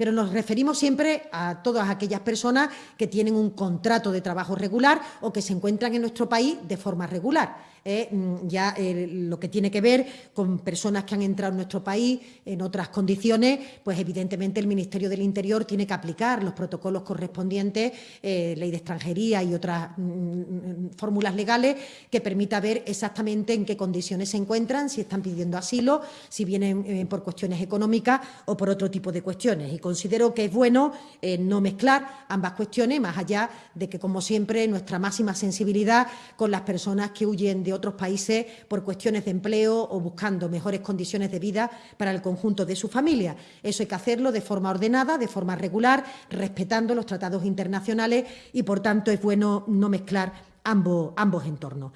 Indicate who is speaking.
Speaker 1: pero nos referimos siempre a todas aquellas personas que tienen un contrato de trabajo regular o que se encuentran en nuestro país de forma regular. ¿eh? Mm, ya eh, lo que tiene que ver con personas que han entrado en nuestro país en otras condiciones, pues evidentemente el Ministerio del Interior tiene que aplicar los protocolos correspondientes, eh, ley de extranjería y otras mm, mm, fórmulas legales que permita ver exactamente en qué condiciones se encuentran, si están pidiendo asilo, si vienen por cuestiones económicas o por otro tipo de cuestiones. Considero que es bueno no mezclar ambas cuestiones, más allá de que, como siempre, nuestra máxima sensibilidad con las personas que huyen de otros países por cuestiones de empleo o buscando mejores condiciones de vida para el conjunto de su familia. Eso hay que hacerlo de forma ordenada, de forma regular, respetando los tratados internacionales y, por tanto, es bueno no mezclar ambos, ambos entornos.